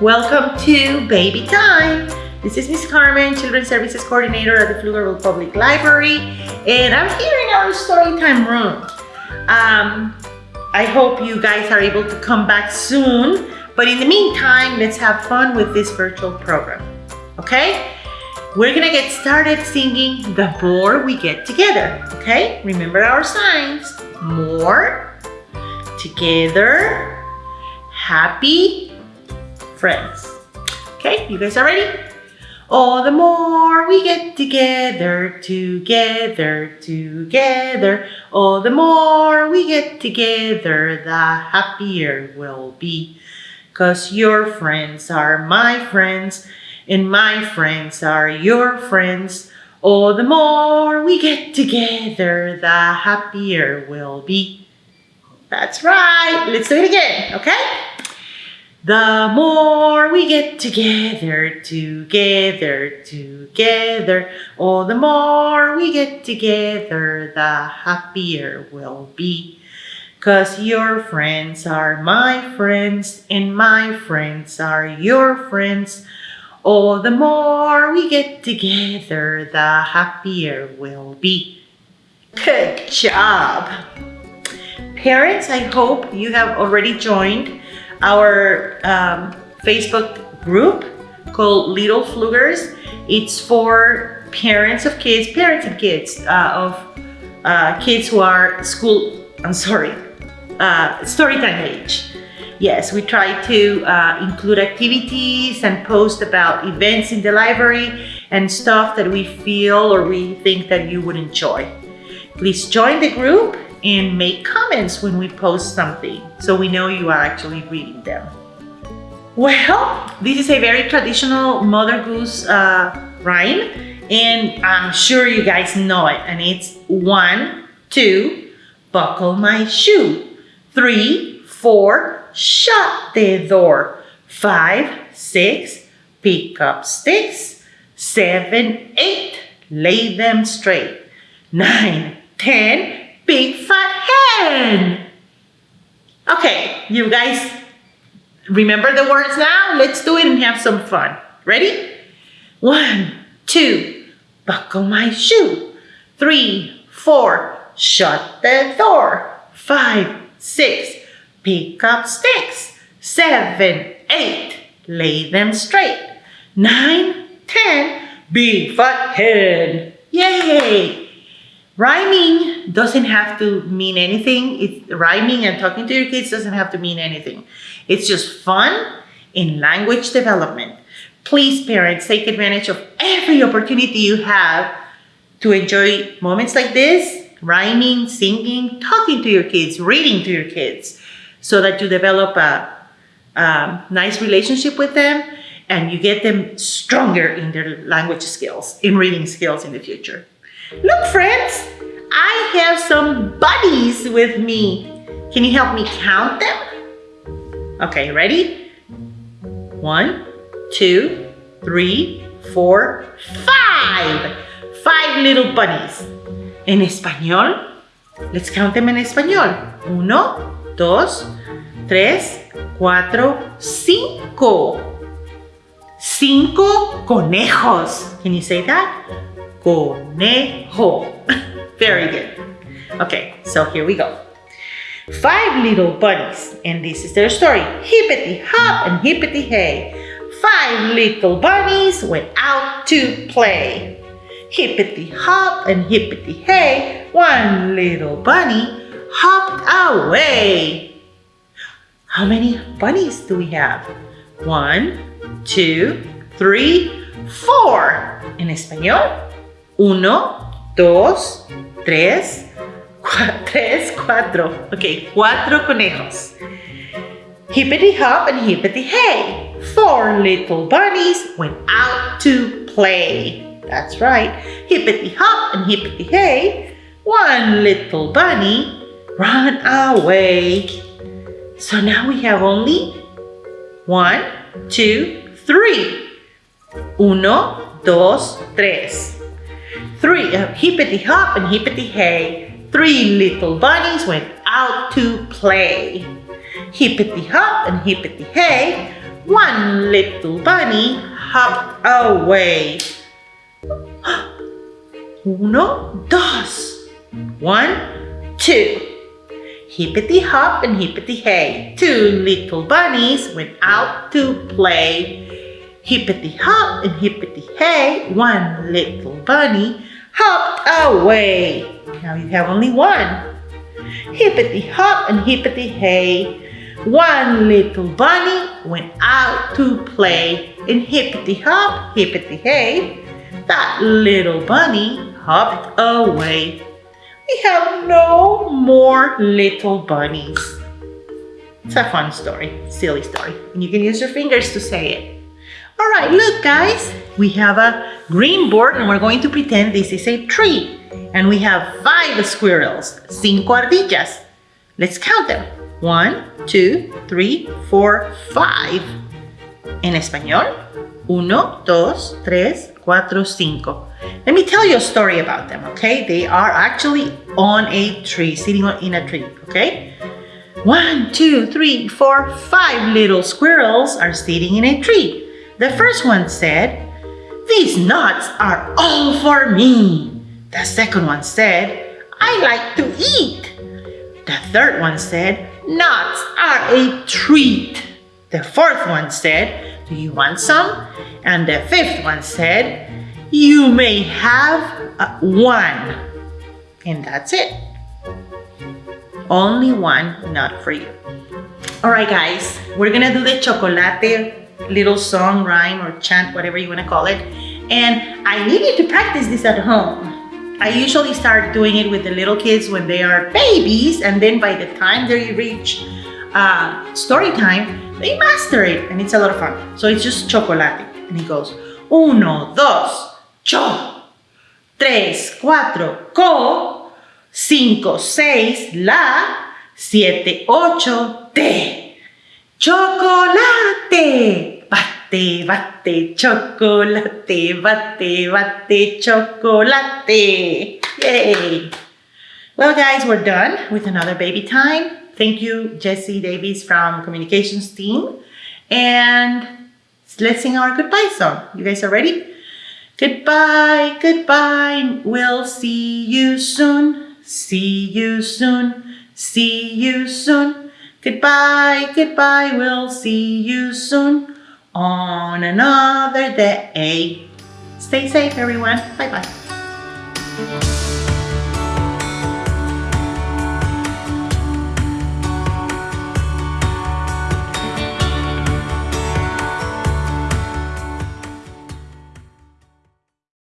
Welcome to Baby Time. This is Miss Carmen, Children's Services Coordinator at the Pflugerville Public Library, and I'm here in our Storytime room. Um, I hope you guys are able to come back soon, but in the meantime, let's have fun with this virtual program, okay? We're gonna get started singing The More We Get Together, okay? Remember our signs. More, together, happy, friends. Okay, you guys are ready? Oh, the more we get together, together, together. Oh, the more we get together, the happier we'll be. Cause your friends are my friends, and my friends are your friends. Oh, the more we get together, the happier we'll be. That's right. Let's do it again, okay? The more we get together, together, together, oh, the more we get together, the happier we'll be. Cause your friends are my friends, and my friends are your friends. Oh, the more we get together, the happier we'll be. Good job. Parents, I hope you have already joined our um, Facebook group called Little Pflugers. It's for parents of kids, parents of kids, uh, of uh, kids who are school, I'm sorry, uh, storytime age. Yes, we try to uh, include activities and post about events in the library and stuff that we feel or we think that you would enjoy. Please join the group and make comments when we post something so we know you are actually reading them. Well, this is a very traditional Mother Goose uh, rhyme and I'm sure you guys know it and it's one, two, buckle my shoe, three, four, shut the door, five, six, pick up sticks, seven, eight, lay them straight, nine, ten, big fat hen. Okay, you guys remember the words now? Let's do it and have some fun. Ready? One, two, buckle my shoe. Three, four, shut the door. Five, six, pick up sticks. Seven, eight, lay them straight. Nine, ten, big fat hen. Yay! Rhyming doesn't have to mean anything. It's rhyming and talking to your kids doesn't have to mean anything. It's just fun in language development. Please, parents, take advantage of every opportunity you have to enjoy moments like this, rhyming, singing, talking to your kids, reading to your kids, so that you develop a, a nice relationship with them and you get them stronger in their language skills, in reading skills in the future. Look, friends, I have some buddies with me. Can you help me count them? Okay, ready? One, two, three, four, five. Five little bunnies. En español, let's count them in español. Uno, dos, tres, cuatro, cinco. Cinco conejos. Can you say that? conejo. Very good. Okay, so here we go. Five little bunnies, and this is their story. Hippity hop and hippity hey. Five little bunnies went out to play. Hippity hop and hippity hey, one little bunny hopped away. How many bunnies do we have? One, two, three, four. En español, Uno, dos, tres, tres, cuatro. Ok, cuatro conejos. Hippity hop and hippity hey. Four little bunnies went out to play. That's right. Hippity hop and hippity hey. One little bunny ran away. So now we have only one, two, three. Uno, dos, tres. Three, uh, hippity hop and hippity hey. Three little bunnies went out to play. Hippity hop and hippity hey. One little bunny hopped away. Uno, dos. One, two. Hippity hop and hippity hey. Two little bunnies went out to play. Hippity hop and hippity hey. One little bunny hopped away. Now you have only one. Hippity hop and hippity hey. One little bunny went out to play. And hippity hop, hippity hey. That little bunny hopped away. We have no more little bunnies. It's a fun story, silly story. And you can use your fingers to say it. All right, look guys, we have a green board and we're going to pretend this is a tree. And we have five squirrels, cinco ardillas. Let's count them. One, two, three, four, five. En español, uno, dos, tres, cuatro, cinco. Let me tell you a story about them, okay? They are actually on a tree, sitting in a tree, okay? One, two, three, four, five little squirrels are sitting in a tree. The first one said, These nuts are all for me. The second one said, I like to eat. The third one said, Nuts are a treat. The fourth one said, Do you want some? And the fifth one said, you may have uh, one. And that's it. Only one, not for you. All right, guys, we're gonna do the chocolate little song, rhyme, or chant, whatever you wanna call it. And I need you to practice this at home. I usually start doing it with the little kids when they are babies, and then by the time they reach uh, story time, they master it, and it's a lot of fun. So it's just chocolate, and it goes, uno, dos, cho, tres, cuatro, co, cinco, seis, la, siete, ocho, te. Chocolate, bate, bate, chocolate, bate, bate, chocolate. Yay! Well guys, we're done with another baby time. Thank you, Jesse Davies from communications team. And let's sing our goodbye song. You guys are ready? Goodbye, goodbye, we'll see you soon, see you soon, see you soon. Goodbye, goodbye, we'll see you soon on another day. Stay safe, everyone. Bye-bye.